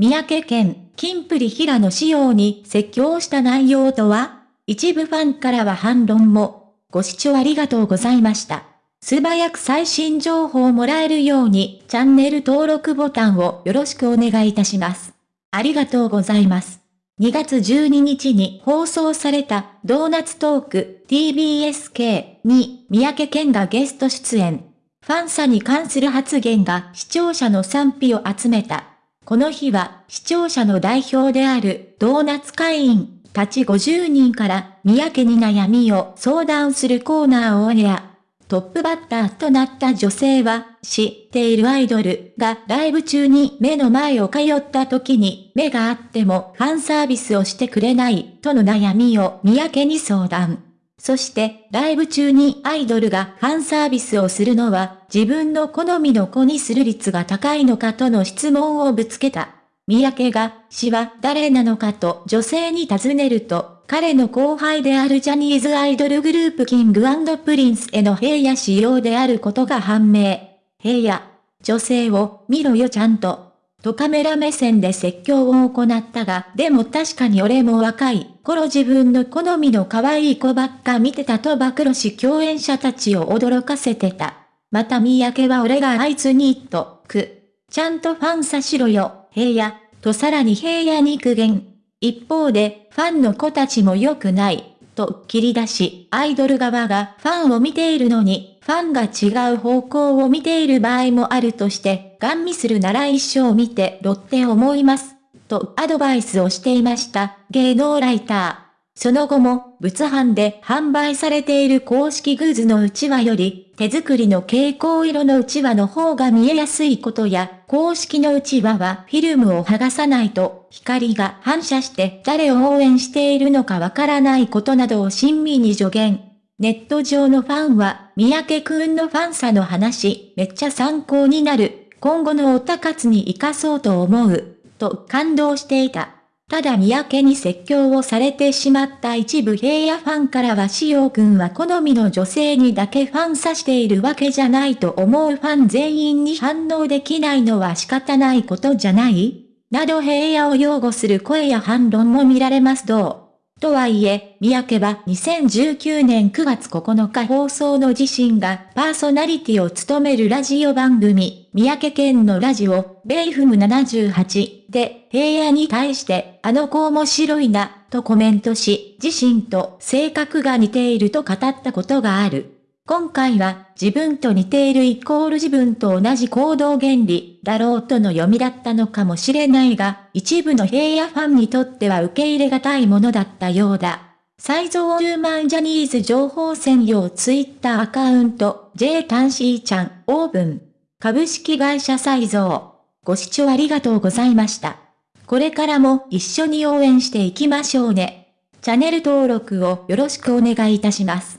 三宅県、金プリ平野仕様に説教した内容とは一部ファンからは反論も。ご視聴ありがとうございました。素早く最新情報をもらえるようにチャンネル登録ボタンをよろしくお願いいたします。ありがとうございます。2月12日に放送されたドーナツトーク TBSK に三宅健がゲスト出演。ファンサに関する発言が視聴者の賛否を集めた。この日は視聴者の代表であるドーナツ会員たち50人から三宅に悩みを相談するコーナーをオンエア。トップバッターとなった女性は、知っているアイドルがライブ中に目の前を通った時に目があってもファンサービスをしてくれないとの悩みを三宅に相談。そしてライブ中にアイドルがファンサービスをするのは自分の好みの子にする率が高いのかとの質問をぶつけた。三宅が死は誰なのかと女性に尋ねると彼の後輩であるジャニーズアイドルグループ King & Prince の平野紫耀であることが判明。平野、女性を見ろよちゃんと。とカメラ目線で説教を行ったが、でも確かに俺も若い頃自分の好みの可愛い子ばっか見てたと暴露し共演者たちを驚かせてた。また三宅は俺があいつにと、く。ちゃんとファンさしろよ、平野、とさらに平野に苦言。一方で、ファンの子たちも良くない、と切り出し、アイドル側がファンを見ているのに、ファンが違う方向を見ている場合もあるとして、ガン見するなら一生見てろって思います、とアドバイスをしていました、芸能ライター。その後も、物販で販売されている公式グッズのうちわより、手作りの蛍光色のうちわの方が見えやすいことや、公式のうちわはフィルムを剥がさないと、光が反射して誰を応援しているのかわからないことなどを親身に助言。ネット上のファンは、三宅くんのファンさの話、めっちゃ参考になる。今後のオタ活に活かそうと思う。と感動していた。ただ三宅に説教をされてしまった一部平野ファンからはしおくんは好みの女性にだけファンさしているわけじゃないと思うファン全員に反応できないのは仕方ないことじゃないなど平野を擁護する声や反論も見られますどうとはいえ、三宅は2019年9月9日放送の自身がパーソナリティを務めるラジオ番組、三宅県のラジオ、ベイフム78で平野に対してあの子面白いな、とコメントし、自身と性格が似ていると語ったことがある。今回は自分と似ているイコール自分と同じ行動原理だろうとの読みだったのかもしれないが、一部の平野ファンにとっては受け入れがたいものだったようだ。最増10万ジャニーズ情報専用ツイッターアカウント J タンシーちゃんオーブン株式会社再造。ご視聴ありがとうございました。これからも一緒に応援していきましょうね。チャンネル登録をよろしくお願いいたします。